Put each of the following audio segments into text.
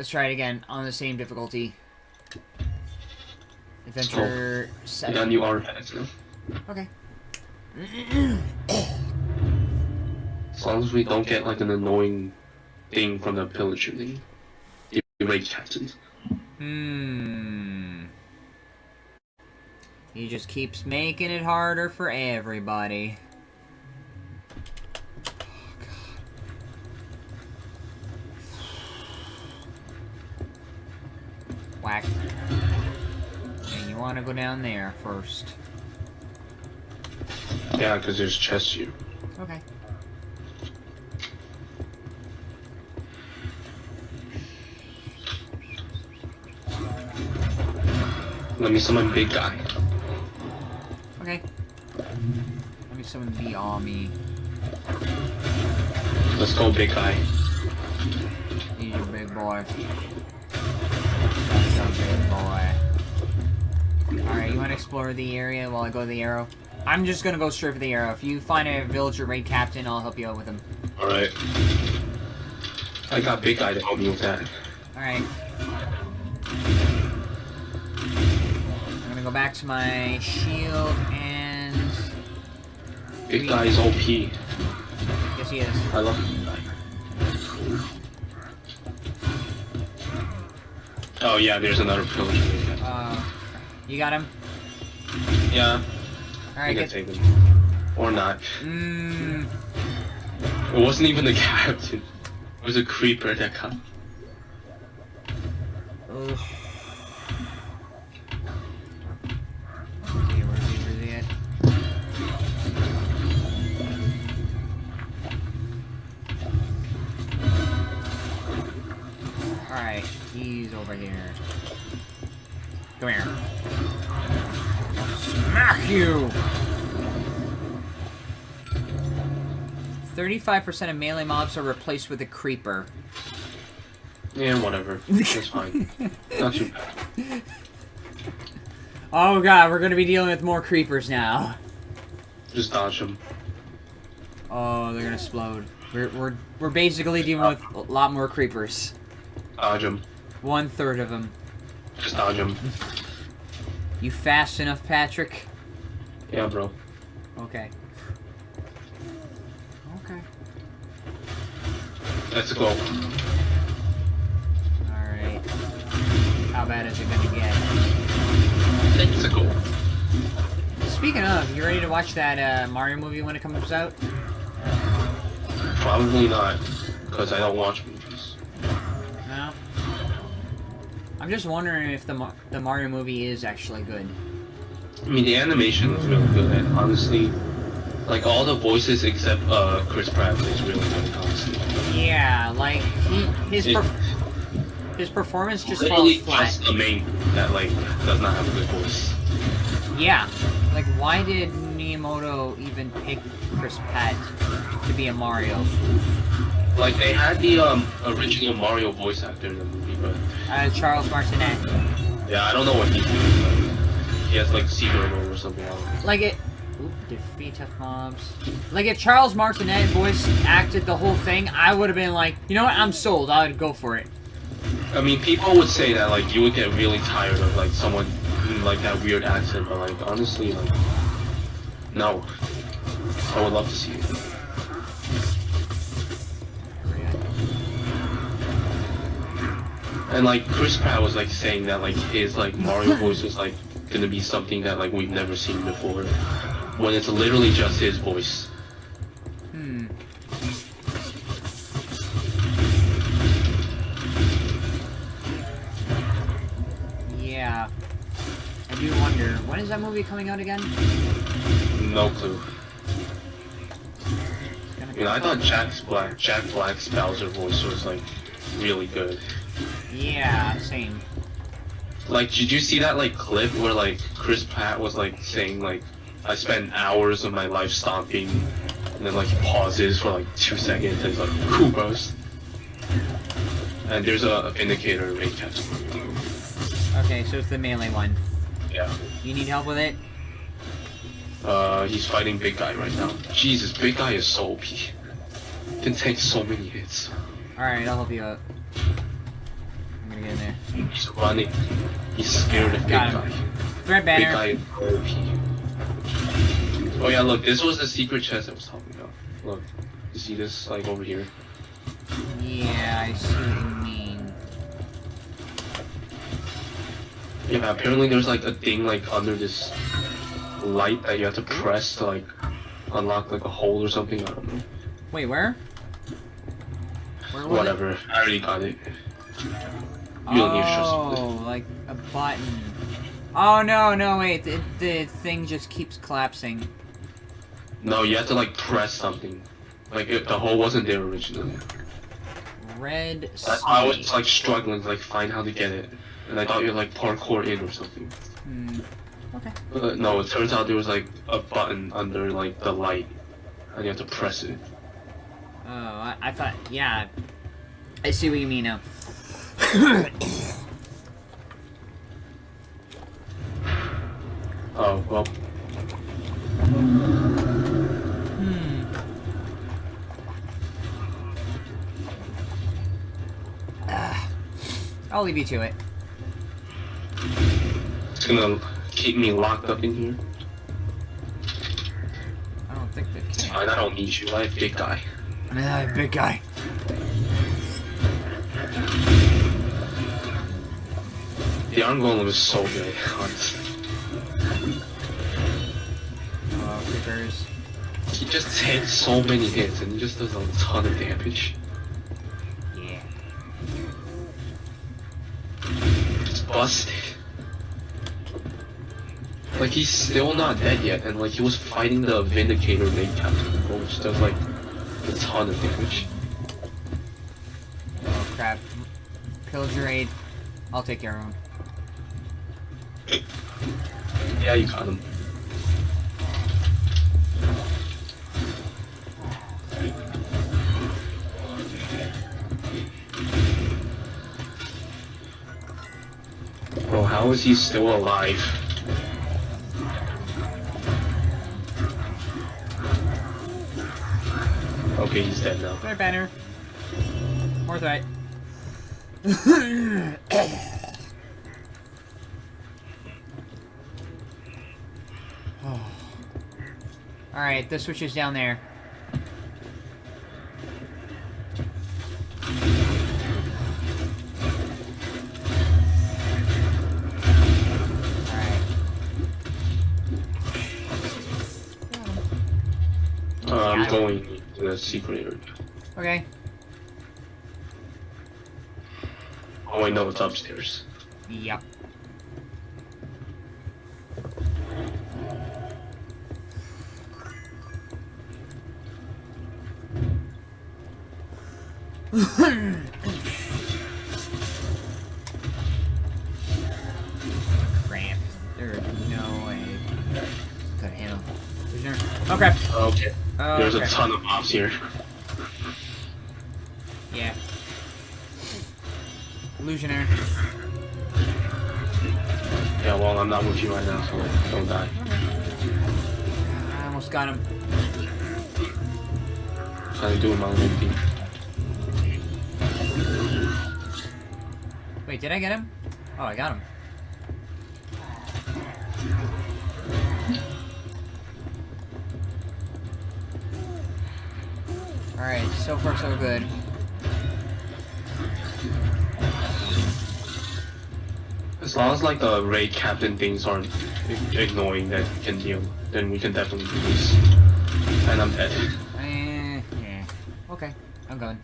Let's try it again on the same difficulty. Adventure got seven. new artifacts now. Okay. As long as we don't get like an annoying thing from the pillager thing. The raid captains. Hmm. He just keeps making it harder for everybody. Whack. And you want to go down there first. Yeah, because there's chests you. Okay. Let me summon big guy. Okay. Let me summon the army. Let's go big guy. He's your big boy. That's a big boy. Alright, you want to explore the area while I go to the arrow? I'm just gonna go straight for the arrow. If you find a villager raid captain, I'll help you out with him. Alright. I got big guy to help me with that. Alright. I'm gonna go back to my shield and... Big guy is OP. Yes, he is. I love big Oh yeah, there's another pillager. Uh, you got him? Yeah, I Alright, get... take him. Or not. Mmm... It wasn't even the captain. It was a creeper that. Ugh. Over here. Come here. Smack you! 35% of melee mobs are replaced with a creeper. Yeah, whatever. That's fine. Not too bad. Oh god, we're gonna be dealing with more creepers now. Just dodge them. Oh, they're gonna explode. We're, we're, we're basically dealing with a lot more creepers. Dodge him. One third of them. Just dodge them. You fast enough, Patrick? Yeah, bro. Okay. Okay. Let's go. Alright. How bad is it gonna get? Let's go. Speaking of, you ready to watch that uh, Mario movie when it comes out? Probably not, because I don't watch movies. I'm just wondering if the, the Mario movie is actually good. I mean, the animation is really good, and honestly, like all the voices except uh Chris Pratt is really good, honestly. Yeah, like, he, his, It- his performance just falls flat. just the main that like does not have a good voice. Yeah. Like, why did Miyamoto even pick Chris Pratt to be a Mario? Like they had the um original Mario voice actor in the movie, but Uh, Charles Martinet. yeah, I don't know what he's doing. But he has like secret or something. Like it. Oop, defeat tough mobs. Like if Charles Martinet voice acted the whole thing, I would have been like, you know what, I'm sold. I would go for it. I mean, people would say that like you would get really tired of like someone in, like that weird accent, but like honestly, like no, I would love to see it. And like Chris Pratt was like saying that like his like Mario voice was like gonna be something that like we've never seen before, when it's literally just his voice. Hmm. Yeah. I do wonder, when is that movie coming out again? No clue. You know, I thought Jack's Black Jack Black's Bowser voice was like really good. Yeah, same. Like, did you see that like clip where like Chris Pratt was like saying like, I spent hours of my life stomping, and then like he pauses for like two seconds and he's like, Koopas. And there's a, Vindicator raid captain. Okay, so it's the melee one. Yeah. You need help with it? Uh, he's fighting Big Guy right now. Jesus, Big Guy is so OP. Can take so many hits. Alright, I'll help you out. He's running. He's scared of big Got guy. him. Threat Big guy OP. Oh yeah, look, this was the secret chest I was talking about. Look, you see this like over here? Yeah, I see what you mean. Yeah, apparently there's like a thing like under this light that you have to press to like unlock like a hole or something. I don't know. Wait, where? Was it? Whatever. I already got it. You don't need to trust. Oh, like a button. Oh no, no, wait, the, the thing just keeps collapsing. No, you have to like press something. Like if the hole wasn't there originally. Red why I was like struggling to like find how to get it, and I thought you like parkour in or something. Hmm. Okay. But no, it turns out there was like a button under like the light, and you have to press it. Oh, I, I thought, yeah. I see what you mean now. Oh well, Hmm. Ah. I'll leave you to it. it's gonna keep me locked up in here. I don't think they can. fine, I don't need you. I have big guy. Ah, big guy. The iron golem is so good, honestly. Uh, Creepers. He just hits so many hits, and he just does a ton of damage. Yeah. It's busted. Like he's still not dead yet, and like he was fighting the Vindicator main captain, which does like a ton of damage. Oh, crap. Pillager aid. I'll take care of him. Yeah, you got him. Bro, how is he still alive? Okay, he's dead now. Threat banner. More threat. Alright, the switch is down there. Uh, I'm going to the secret area. Okay. Oh, I know it's upstairs. Yep. Okay. a ton of mobs here. Yeah. Illusionary. Yeah, well, I'm not with you right now, so don't die. I almost got him. Trying to do my own thing. Wait, did I get him? Oh, I got him. Far so good. As long as like the raid captain things aren't ig- ignoring that can deal, then we can definitely do this. And I'm dead. Eh, yeah. Okay, I'm going.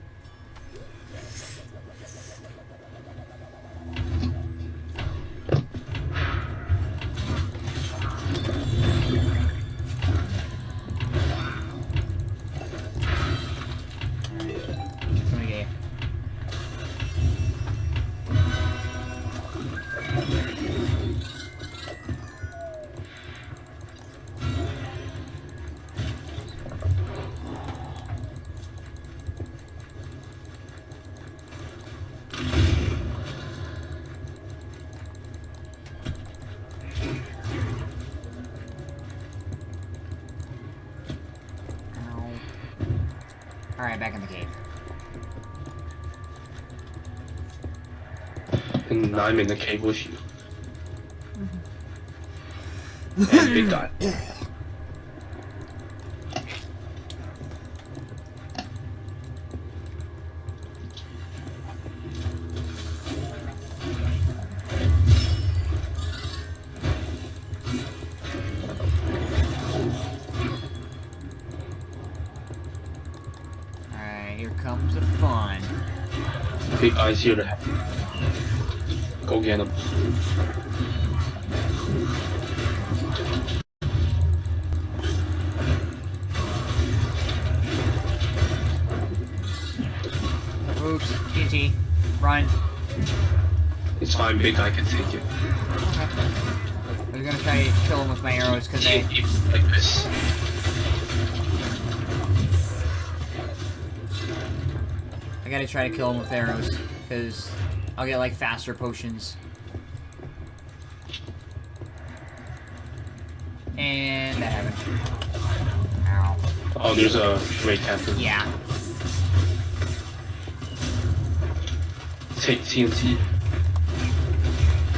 Alright, back in the cave. And I'm in the cave with you. and big guy. Alright, here comes the fun. Big guy's here to help. Get him. Oops, TNT. Run. It's fine, big guy can take it. Okay. I was gonna try to kill him with my arrows because they. Like this. I gotta try to kill him with arrows because I'll get like faster potions. And that happened. Ow. Oh, there's a raid captain. Yeah. Take TNT.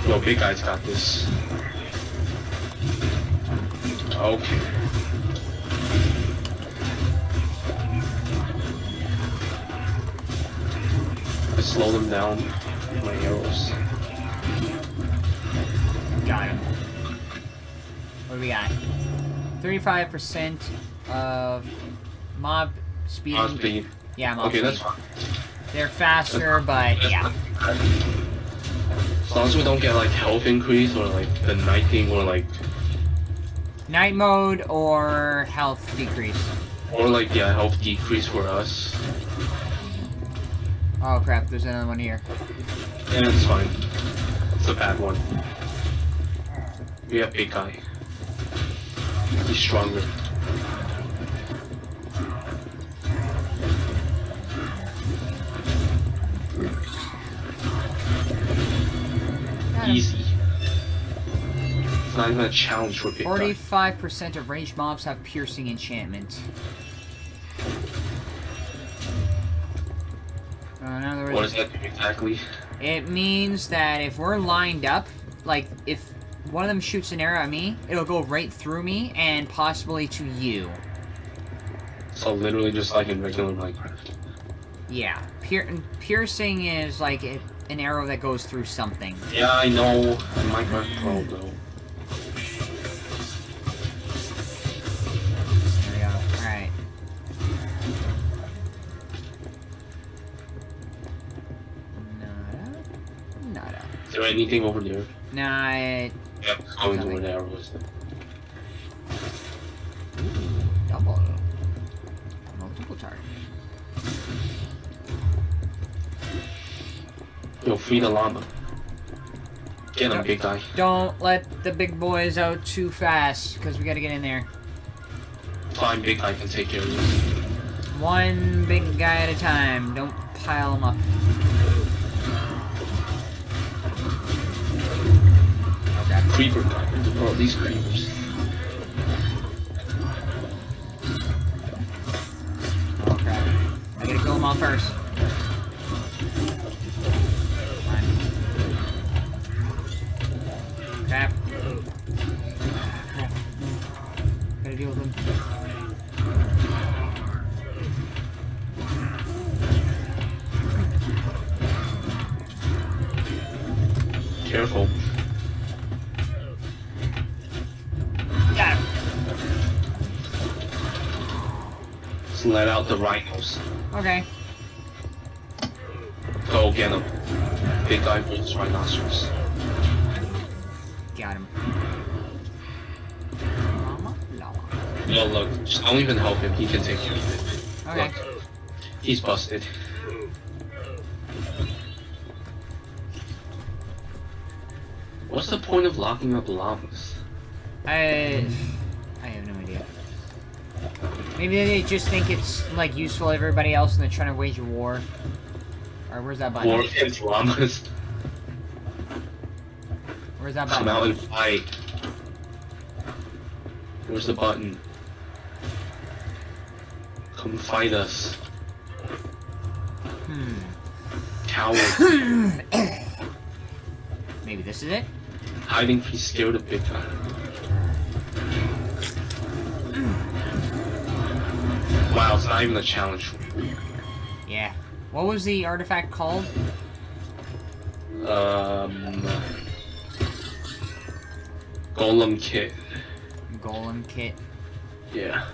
No, big guy's got this. Okay. Slow them down with my arrows. Got him. What do we got? 35% of mob speed. Mob speed. Yeah, mob Okay, speed. that's fine. They're faster, but yeah. As long as we don't get like health increase or like the night thing or like Night mode or health decrease. or like yeah health decrease for us. Oh crap, there's another one here. Yeah, it's fine. It's a bad one. We have big guy. He's stronger. Easy. It's not even a challenge for big 45% of ranged mobs have piercing enchantment. Uh, What does that do exactly? It means that if we're lined up, like if one of them shoots an arrow at me, it'll go right through me and possibly to you. So literally just like in regular Minecraft. Yeah, Pier piercing is like an arrow that goes through something. Yeah, I know. Minecraft oh, Pro though. Is there anything over there? Nah, it, Yep. Going to where the arrow is. double. Multiple target. Yo, free the llama. Get him, big guy. Don't let the big boys out too fast, because we gotta get in there. Fine, big guy can take care of this. One big guy at a time. Don't pile them up. Okay. Creeper guy. Bro, these creepers. Oh crap. I gotta kill them all first. On. Crap. Crap. Gotta deal with them. Careful. Let out the rhinos. Okay. Go get him. Big guy versus rhinoceros. Got him. Llama? Llama. Yo, look, just don't even help him. He can take care of it. Okay. Look, he's busted. What's the point of locking up llamas? I Maybe they just think it's like useful to everybody else and they're trying to wage a war. Alright, where's that button? War against llamas. Where's that button? Come out and fight. Where's the button? Come fight us. Hmm. Coward. Maybe this is it? Hiding, he's scared of big guy. Wow, it's not even a challenge. Yeah. What was the artifact called? Um, Golem Kit. Golem kit. Yeah.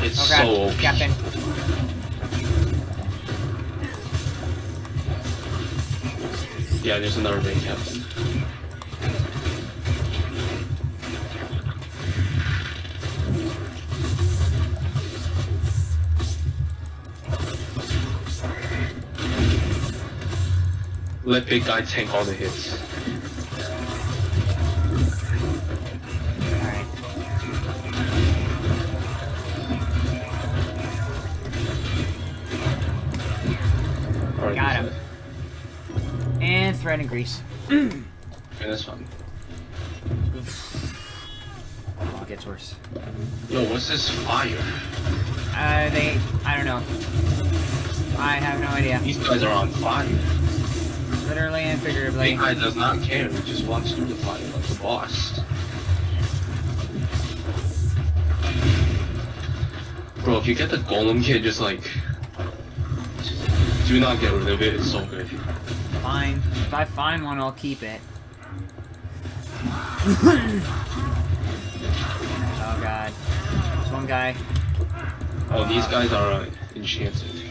It's Okay, so. Captain. Yeah, there's another main captain. Let big guy tank all the hits. Alright. Alright, Got him. And thread and grease. Okay, that's fine. Oh, it gets worse. Yo, what's this fire? Uh, they... I don't know. I have no idea. These guys are on fire. Literally and figuratively. Guy does not care. He just wants through the fire like the boss. Bro, if you get the golem kit, just like do not get rid of it. It's so good. Fine. If I find one, I'll keep it. oh god. There's one guy. Oh, these guys are uh, enchanted.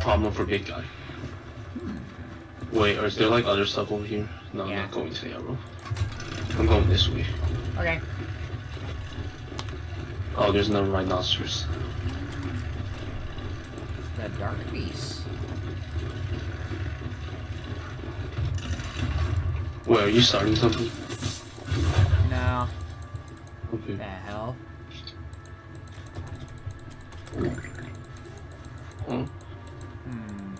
Problem for big guy. Wait, is there like other stuff over here? No, I'm not going to the arrow. I'm going this way. Okay. Oh, there's another rhinoceros. The Dark Beast. Wait, are you starting something? No. Okay. The hell? Oh. Hmm.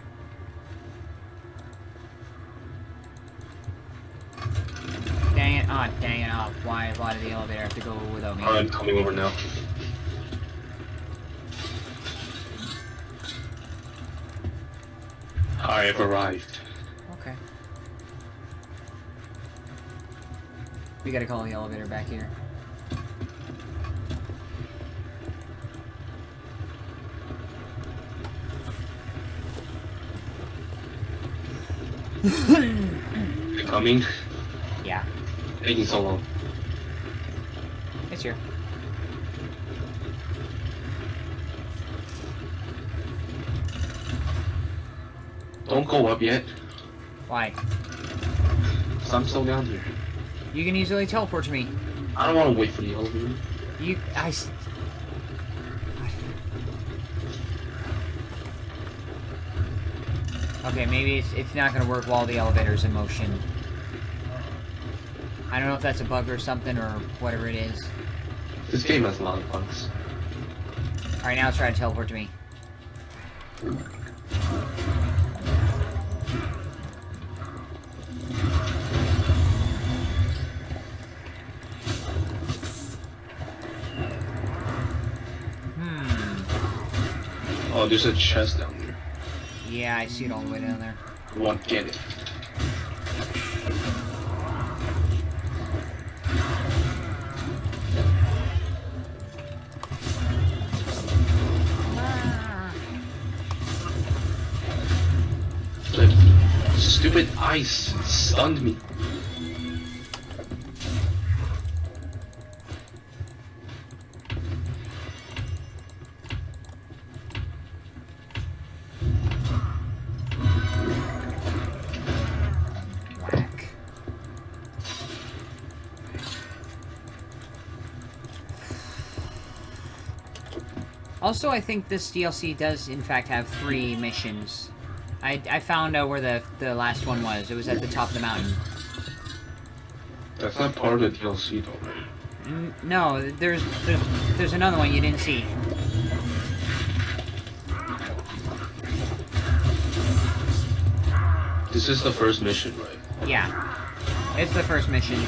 Dang it. Ah, dang it. Ah, why, why did the elevator have to go without me? I'm coming over now. I have arrived. Okay. We gotta call the elevator back here. Coming? Yeah, Taking so long. It's here. Don't go up yet. Why? Cause I'm still down here. You can easily teleport to me. I don't want to wait for the elevator. You, I. Okay, maybe it's, it's not gonna work while the elevator's in motion. I don't know if that's a bug or something or whatever it is. This game has a lot of bugs. Alright, now try to teleport to me. Hmm. Oh, there's a chest down there. Yeah, I see it all the way down there. Want get it. Ice stunned me. Also, I think this DLC does, in fact, have three missions. I, I found out where the, the last one was. It was at the top of the mountain. That's not part of the DLC though, right? N- no, there's, there's there's another one you didn't see. This is the first mission, right? Yeah. It's the first mission.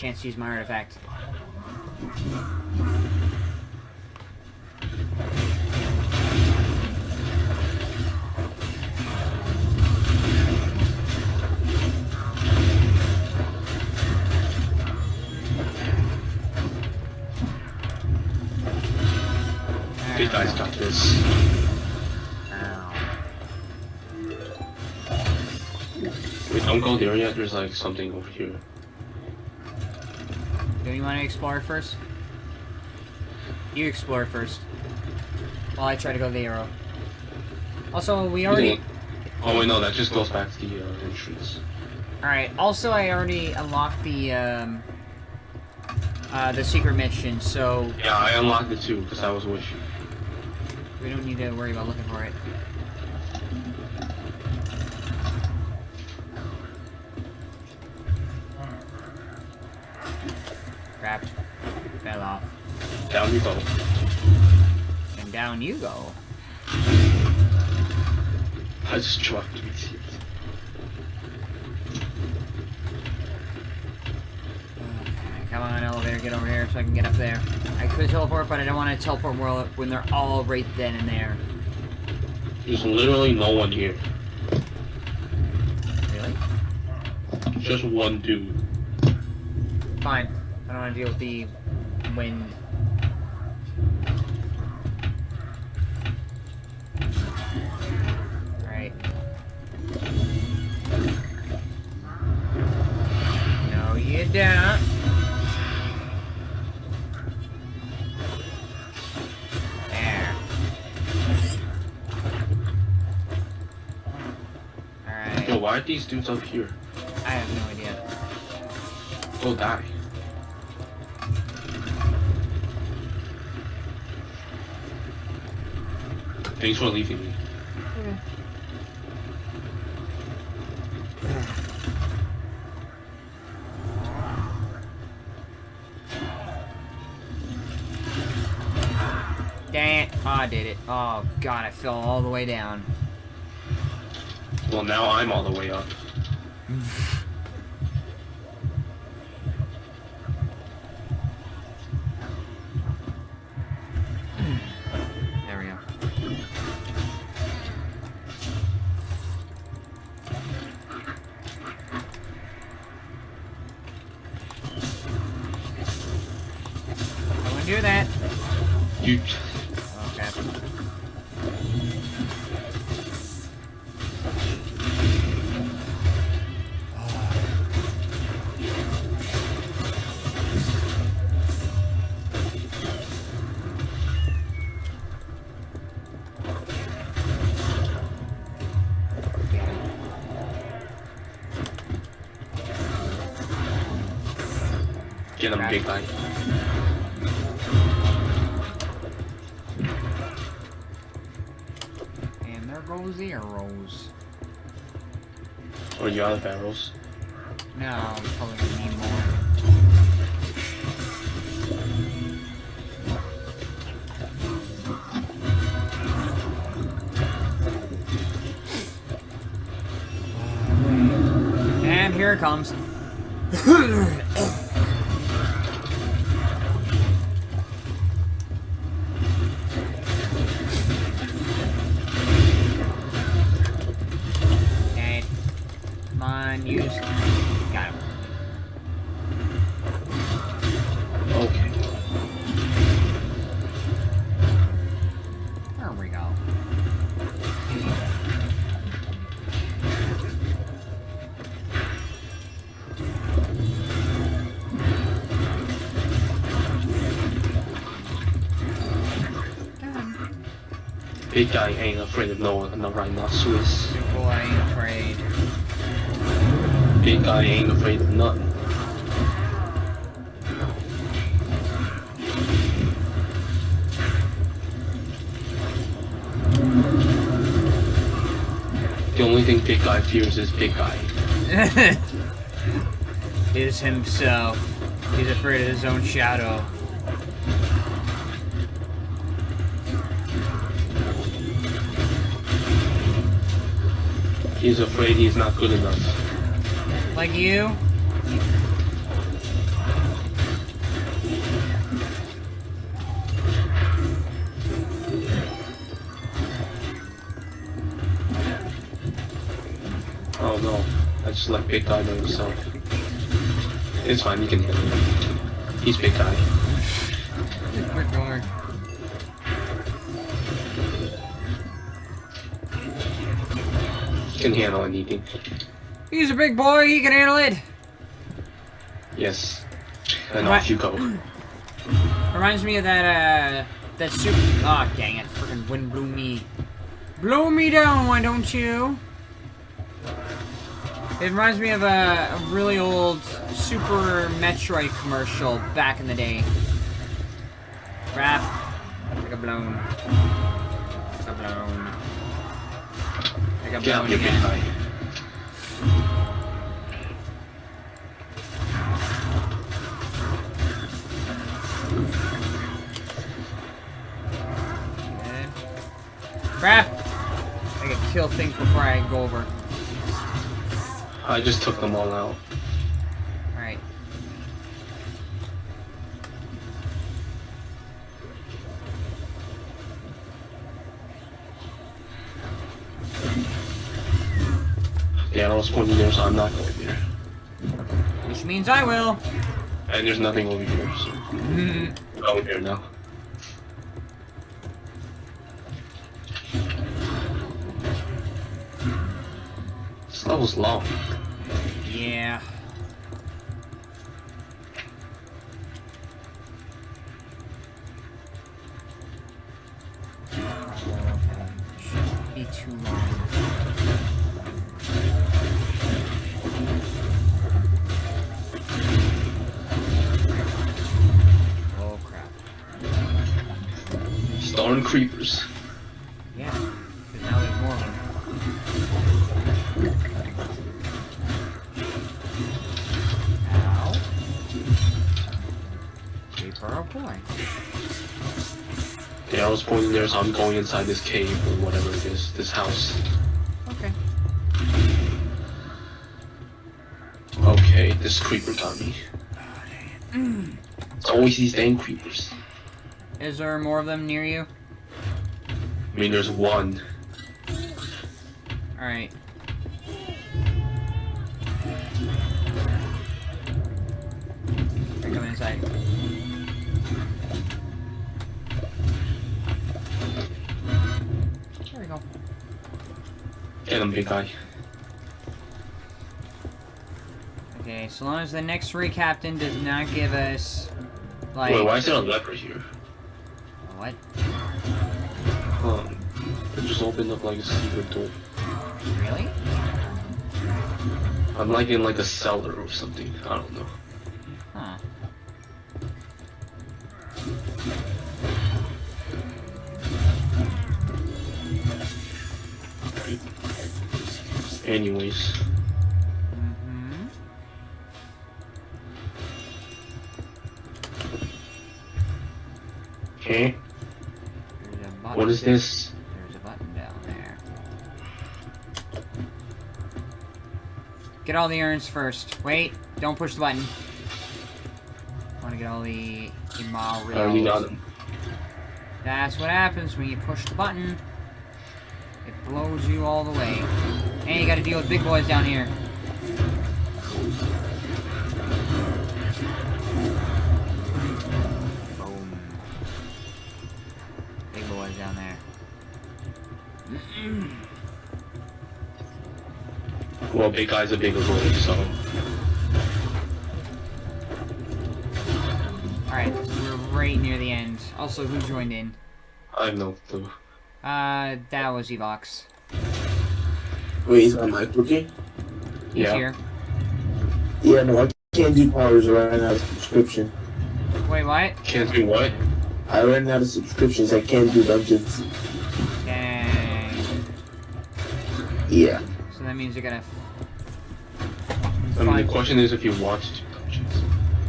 Chance to use my artifact. These guys got this. Ow. Wait, don't go there yet. There's like something over here. Do you want to explore first? You explore first. While I try to go to the arrow. Also, we already... Oh wait, no, that just goes back to the uh, entrance. Alright, also I already unlocked the, um... Uh, the secret mission, so Yeah, I unlocked it too because I was with you. we don't need to worry about looking for it. Down you go. I just dropped it. Come on, elevator, get over here so I can get up there. I could teleport, but I don't want to teleport when they're all right then and there. There's literally no one here. Really? Just one dude. Fine. I don't want to deal with the wind. No, you. There. Alright. Yo, why are these dudes up here? I have no idea. Go die. Thanks for leaving me. Dang it. Oh, I did it. Oh, God, I fell all the way down. Well, now I'm all the way up. There we go. I wouldn't do that. You. Get him, big guy. And there goes the arrows. Or you out of arrows. No, I'm probably gonna need more. And here it comes. Big guy ain't afraid of no one, no rhinoceros. Big boy ain't afraid. Big guy ain't afraid of nothing. The only thing big guy fears is big guy. is himself. He's afraid of his own shadow. He's afraid he's not good enough. Like you? Oh no, I just let big guy by himself. It's fine, you can handle him. He's big guy. Can handle anything. He's a big boy, he can handle it! Yes. And Right. off you go. Reminds me of that, uh, that super- Aw, oh, dang it, freaking wind blew me. Blow me down, why don't you? It reminds me of a, a really old Super Metroid commercial back in the day. Crap. I got blown. I got blown. Got Get out blown big again. guy. Crap! I can kill things before I go over. I just took them all out. Alright. Yeah, I was pointing there, so I'm not going there. Which means I will. And there's nothing over here, so Mhm. I'm here now. This level's long. yeah. Be too long. Creepers. Yeah, because now there's more of them. Ow. Creeper boy. Yeah, I was pointing there, so I'm going inside this cave or whatever it is, this house. Okay. Okay, this creeper got me. Mm. It's always these dang creepers. Is there more of them near you? I mean, there's one. Alright. They're coming inside. There we go. Get him, big guy. Okay, so long as the next raid captain does not give us like Wait, why is there a leper here? what? Just opened up like a secret door. Really? I'm like in like a cellar or something. I don't know. Huh. Anyways, Mm-hmm. okay. There's a button. What is this? Get all the urns first. Wait, don't push the button. I want to get all the I already oh, got Imarios. him. That's what happens when you push the button. It blows you all the way. And you gotta deal with big boys down here. Well, big guy's a bigger boy, so Alright, we're right near the end. Also, who joined in? I have no clue. Uh, that was Evox. Wait, is my mic working? He's Yeah. here. Yeah, no, I can't do powers. I ran out of subscription. Wait, what? Can't do what? I ran out of subscriptions. I can't do dungeons. Dang. Yeah. So that means you're gonna. I mean, the question is if you want to do dungeons.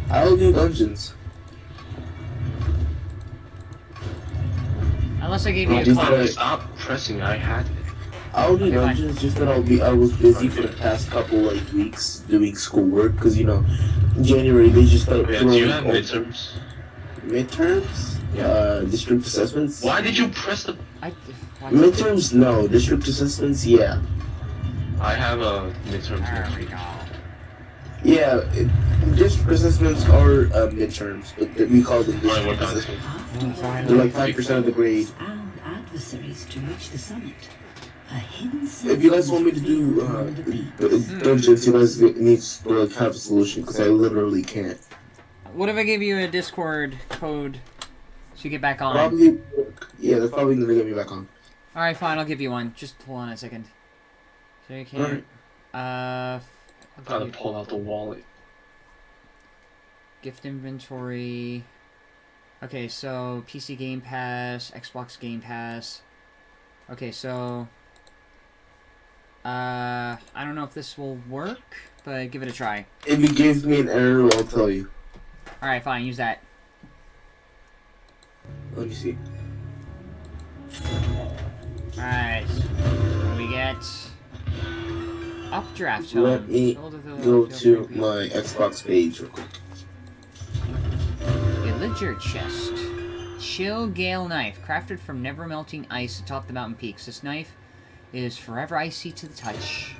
I'll do dungeons. Unless I gave you a just code. like- stop pressing. I had it. I'll do Okay, fine. dungeons. Just that I'll be. I was busy for the past couple like weeks doing schoolwork because you know, January they just started Yeah, do you have throwing midterms? midterms. Yeah. Uh, district assessments. Why did you press the? I. What? Midterms, no. District assessments, yeah. I have a midterms There we go. Yeah, it, district assessments are uh, midterms, but we call them Right, district what kind? assessments. They're like five percent of the grade. adversaries to reach the summit. A hidden If you guys want me to do uh, d- dungeons, you guys need to like have a solution because I literally can't. What if I give you a Discord code so you get back on? Probably, yeah, that's probably gonna get me back on. Alright, fine, I'll give you one. Just hold on a second. So you can. Alright. Uh. I'll Gotta pull out the wallet. gift inventory. Okay, so PC Game Pass, Xbox Game Pass. Okay, so. Uh, I don't know if this will work, but give it a try. If it gives me an error, I'll tell you. Alright, fine, use that. Let me see. Alright. What do we get? Updraft Tome. Let me Build with the- Go to my Xbox page real quick. Villager chest. Chill Gale knife, crafted from never melting ice atop the mountain peaks. This knife is forever icy to the touch.